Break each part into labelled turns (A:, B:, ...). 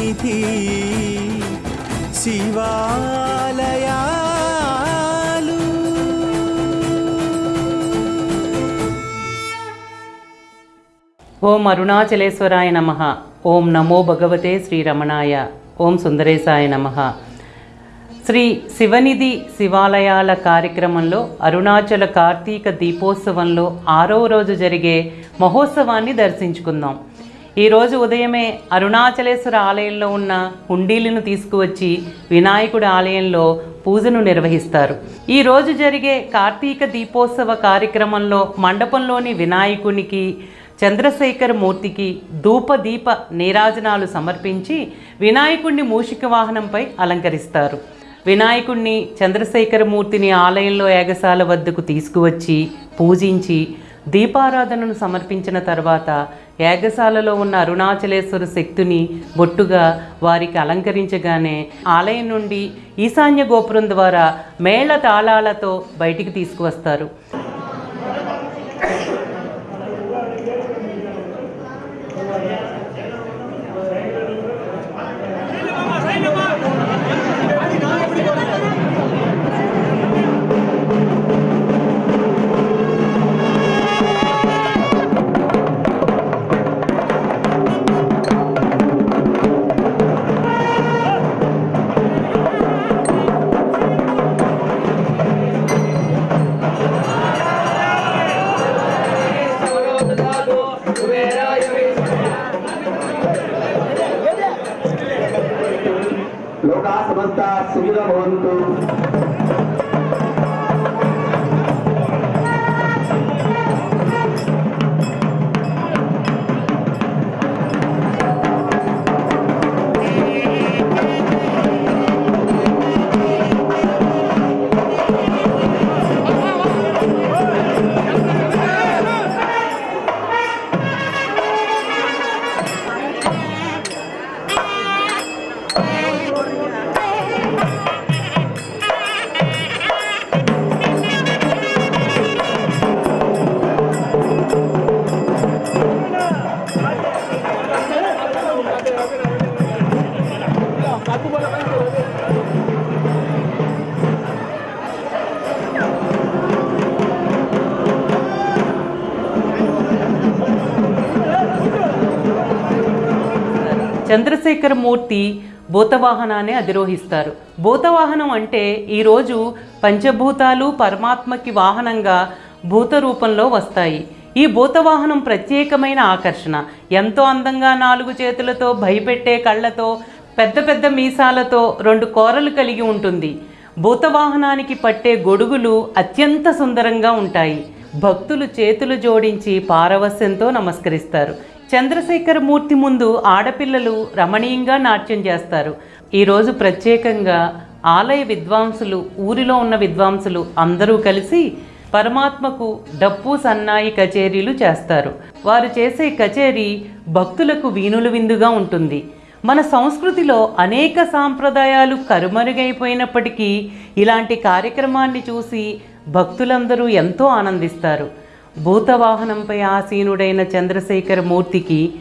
A: సన్నిధి శివాలయాలు.
B: ఓం అరుణాచలేశ్వరాయ నమ. ఓం నమో భగవతే శ్రీరమణాయ. ఓం సుందరేశాయ నమ. శ్రీ శివనిధి శివాలయాల కార్యక్రమంలో అరుణాచల కార్తీక దీపోత్సవంలో ఆరో రోజు జరిగే మహోత్సవాన్ని దర్శించుకుందాం. ఈరోజు ఉదయమే అరుణాచలేశ్వర ఆలయంలో ఉన్న హుండీలను తీసుకువచ్చి వినాయకుడి ఆలయంలో పూజను నిర్వహిస్తారు. ఈరోజు జరిగే కార్తీక దీపోత్సవ కార్యక్రమంలో మండపంలోని వినాయకునికి చంద్రశేఖర్ మూర్తికి ధూప దీప నీరాజనాలు సమర్పించి వినాయకుడిని మూషిక వాహనంపై అలంకరిస్తారు. వినాయకుడిని చంద్రశేఖర మూర్తిని ఆలయంలో ఏగశాల వద్దకు తీసుకువచ్చి పూజించి దీపారాధనను సమర్పించిన తర్వాత యాగశాలలో ఉన్న అరుణాచలేశ్వర శక్తిని బొట్టుగా వారికి అలంకరించగానే ఆలయం నుండి ఈశాన్య గోపురం ద్వారా మేళ తాళాలతో బయటికి తీసుకువస్తారు.
C: ayuda con
B: చంద్రశేఖర్ మూర్తి భూతవాహనాన్ని అధిరోహిస్తారు. భూతవాహనం అంటే ఈరోజు పంచభూతాలు పరమాత్మకి వాహనంగా భూత రూపంలో వస్తాయి. ఈ భూతవాహనం ప్రత్యేకమైన ఆకర్షణ. ఎంతో అందంగా నాలుగు చేతులతో భయపెట్టే కళ్ళతో పెద్ద పెద్ద మీసాలతో రెండు కోరలు కలిగి ఉంటుంది. భూతవాహనానికి పట్టే గొడుగులు అత్యంత సుందరంగా ఉంటాయి. భక్తులు చేతులు జోడించి పారవస్యంతో నమస్కరిస్తారు. చంద్రశేఖర మూర్తి ముందు ఆడపిల్లలు రమణీయంగా నాట్యం చేస్తారు. ఈరోజు ప్రత్యేకంగా ఆలయ విద్వాంసులు ఊరిలో ఉన్న విద్వాంసులు అందరూ కలిసి పరమాత్మకు డప్పు సన్నాయి కచేరీలు చేస్తారు. వారు చేసే కచేరీ భక్తులకు వీణుల విందుగా ఉంటుంది. మన సంస్కృతిలో అనేక సాంప్రదాయాలు కరుమరుగైపోయినప్పటికీ ఇలాంటి కార్యక్రమాన్ని చూసి భక్తులందరూ ఎంతో ఆనందిస్తారు. భూతవాహనంపై ఆసీనుడైన చంద్రశేఖర మూర్తికి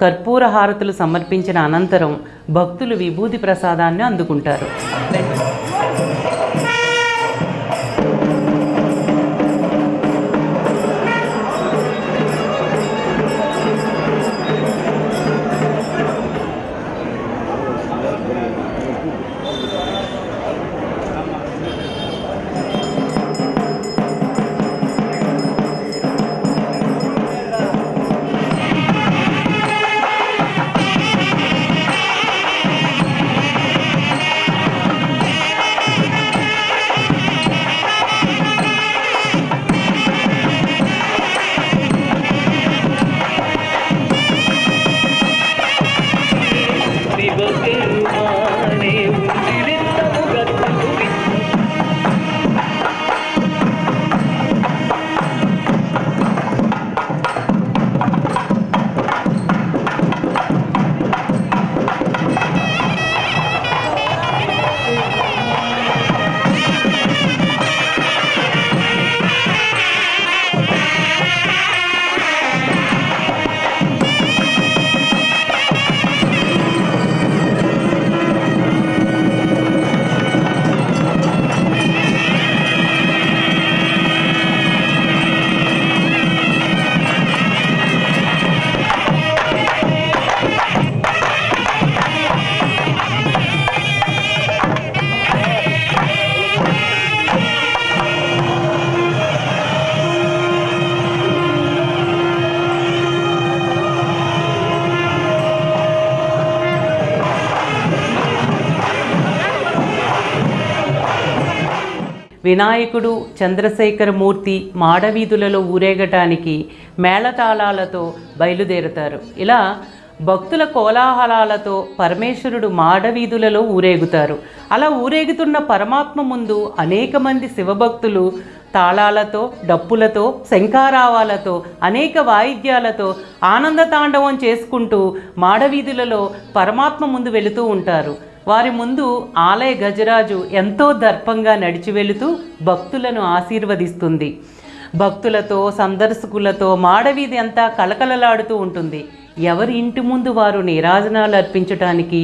B: కర్పూర హారతులు సమర్పించిన అనంతరం భక్తులు విభూతి ప్రసాదాన్ని అందుకుంటారు. వినాయకుడు చంద్రశేఖరమూర్తి మాడవీధులలో ఊరేగటానికి మేళతాళాలతో బయలుదేరుతారు. ఇలా భక్తుల కోలాహలాలతో పరమేశ్వరుడు మాడవీధులలో ఊరేగుతారు. అలా ఊరేగుతున్న పరమాత్మ ముందు అనేక మంది శివభక్తులు తాళాలతో డప్పులతో శంఖారావాలతో అనేక వాయిద్యాలతో ఆనంద తాండవం చేసుకుంటూ మాడవీధులలో పరమాత్మ ముందు వెళుతూ ఉంటారు. వారి ముందు ఆలయ గజరాజు ఎంతో దర్పంగా నడిచి వెళుతూ భక్తులను ఆశీర్వదిస్తుంది. భక్తులతో సందర్శకులతో మాడవీధి అంతా కలకలలాడుతూ ఉంటుంది. ఎవరి ఇంటి ముందు వారు నీరాజనాలు అర్పించటానికి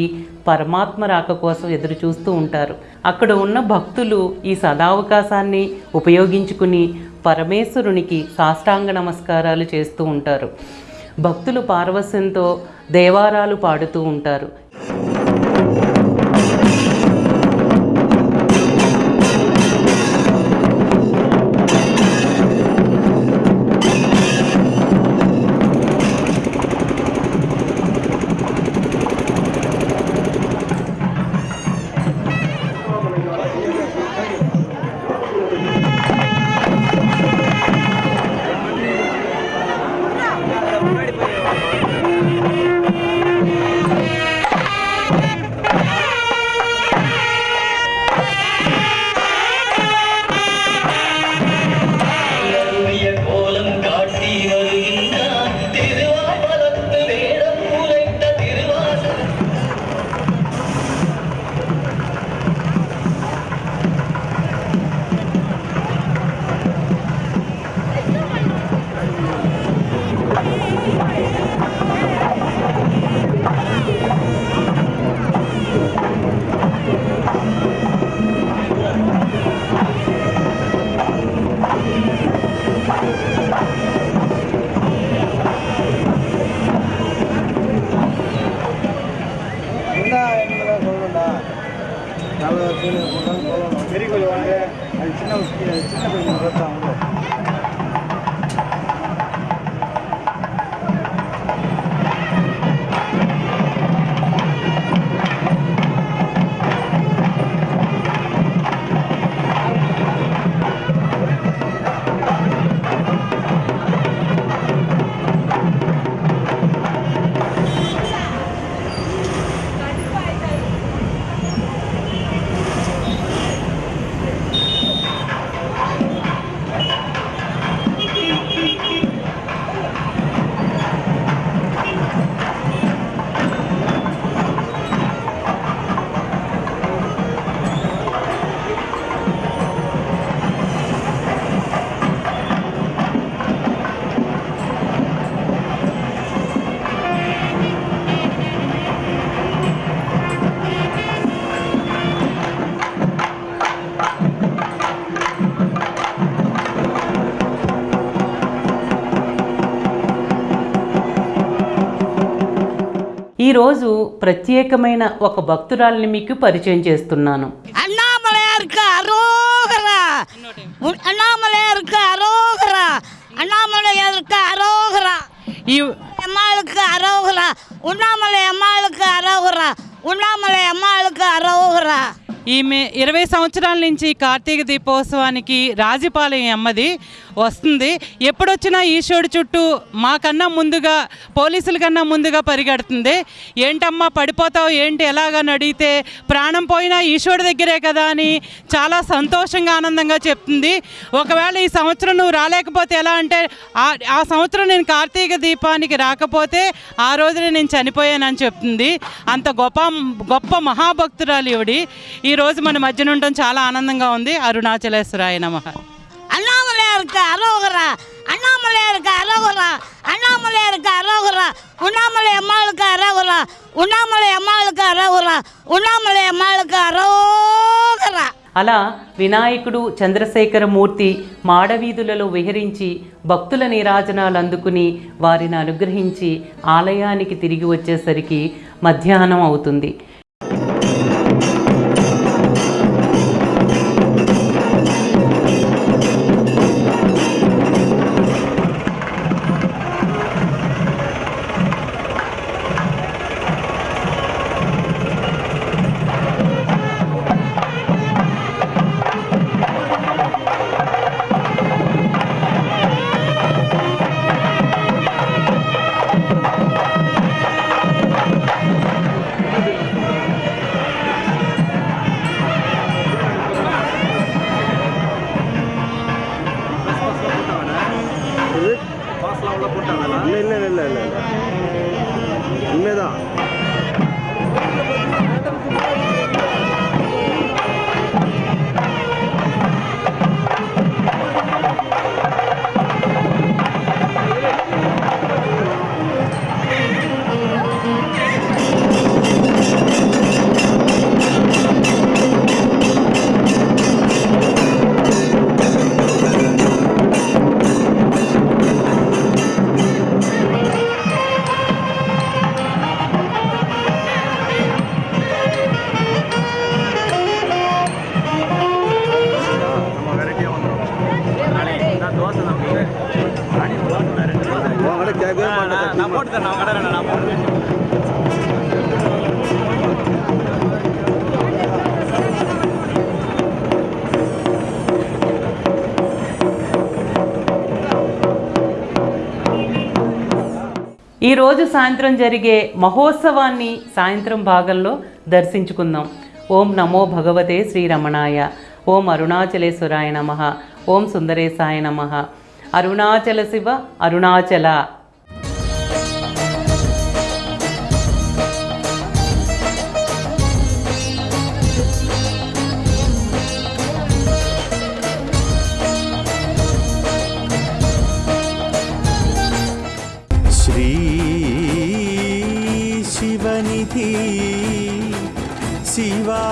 B: పరమాత్మ రాక కోసం ఎదురు చూస్తూ ఉంటారు. అక్కడ ఉన్న భక్తులు ఈ సదావకాశాన్ని ఉపయోగించుకుని పరమేశ్వరునికి సాష్టాంగ నమస్కారాలు చేస్తూ ఉంటారు. భక్తులు పార్వశ్యంతో దేవారాలు పాడుతూ ఉంటారు.
D: Tá bem. Tá
B: ఈరోజు ప్రత్యేకమైన ఒక భక్తురాలిని మీకు పరిచయం చేస్తున్నాను
E: அண்ணாமலையாருக்கு அரோகரா உன் அண்ணாமலையாருக்கு அரோகரா அண்ணாமலையாருக்கு அரோகரா
B: ఈ
E: அம்மாளுக்கு அரோகரா உண்ணாமலை அம்மாளுக்கு அரோகரா உண்ணாமலை அம்மாளுக்கு அரோகரா
F: ఈమె ఇరవై సంవత్సరాల నుంచి కార్తీక దీపోత్సవానికి రాజపాలెం అమ్మది వస్తుంది. ఎప్పుడొచ్చినా ఈశ్వరుడు చుట్టూ మాకన్నా ముందుగా పోలీసుల కన్నా ముందుగా పరిగెడుతుంది. ఏంటమ్మా పడిపోతావు? ఏంటి? ఎలాగని అడిగితే ప్రాణం పోయినా ఈశ్వరుడు దగ్గరే కదా అని చాలా సంతోషంగా ఆనందంగా చెప్తుంది. ఒకవేళ ఈ సంవత్సరం నువ్వు రాలేకపోతే ఎలా అంటే ఆ- సంవత్సరం నేను కార్తీక దీపానికి రాకపోతే ఆ రోజున నేను చనిపోయానని చెప్తుంది. అంత గొప్ప గొప్ప మహాభక్తురాలు ఈవిడి. ఈ రోజు మన మధ్యన ఉండడం చాలా ఆనందంగా ఉంది అరుణాచలేశ్వరాయ నమః
E: அண்ணாமலையாருக்கு அரோகரா அண்ணாமலையாருக்கு அரோகரா அண்ணாமலையாருக்கு அரோகரா உண்ணாமலை அம்மாளுக்கு அரோகரா உண்ணாமலை அம்மாளுக்கு அரோகரா உண்ணாமலை அம்மாளுக்கு அரோகரா
B: అలా వినాయకుడు చంద్రశేఖరమూర్తి మాడవీధులలో విహరించి భక్తుల నీరాజనాలు అందుకుని వారిని అనుగ్రహించి ఆలయానికి తిరిగి వచ్చేసరికి మధ్యాహ్నం అవుతుంది ఈరోజు సాయంత్రం జరిగే మహోత్సవాన్ని సాయంత్రం భాగంలో దర్శించుకుందాం. ఓం నమో భగవతే శ్రీరమణాయ. ఓం అరుణాచలేశ్వరాయ నమ. ఓం సుందరేశాయ నమ. అరుణాచల శివ అరుణాచల.
G: சிவா